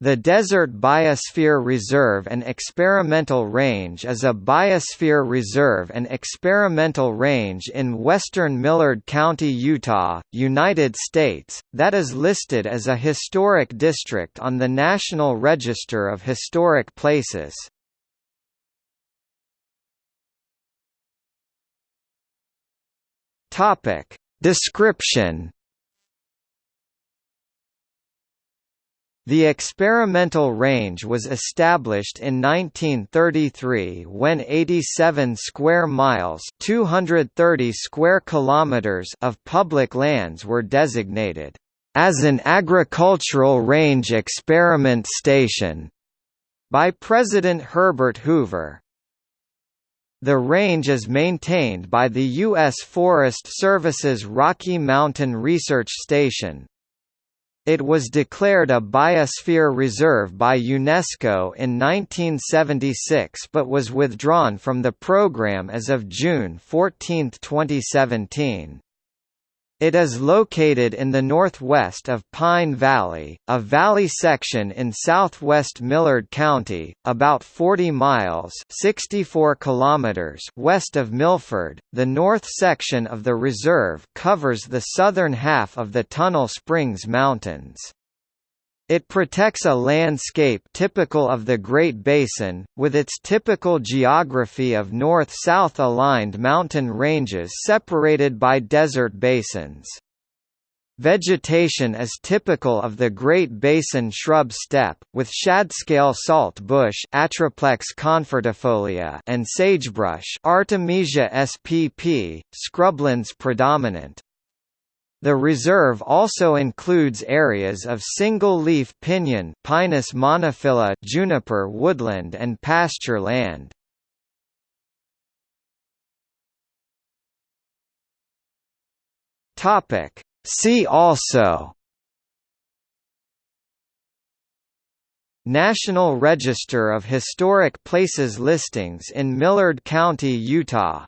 The Desert Biosphere Reserve and Experimental Range is a biosphere reserve and experimental range in western Millard County, Utah, United States, that is listed as a historic district on the National Register of Historic Places. Description The experimental range was established in 1933 when 87 square miles (230 square kilometers) of public lands were designated as an agricultural range experiment station by President Herbert Hoover. The range is maintained by the U.S. Forest Service's Rocky Mountain Research Station, it was declared a biosphere reserve by UNESCO in 1976 but was withdrawn from the program as of June 14, 2017. It is located in the northwest of Pine Valley, a valley section in southwest Millard County, about 40 miles (64 kilometers) west of Milford. The north section of the reserve covers the southern half of the Tunnel Springs Mountains. It protects a landscape typical of the Great Basin, with its typical geography of north-south aligned mountain ranges separated by desert basins. Vegetation is typical of the Great Basin shrub steppe, with shadscale salt bush Atriplex confertifolia and sagebrush Artemisia spp, scrublands predominant. The reserve also includes areas of single-leaf pinyon Pinus monophylla juniper woodland and pasture land. See also National Register of Historic Places listings in Millard County, Utah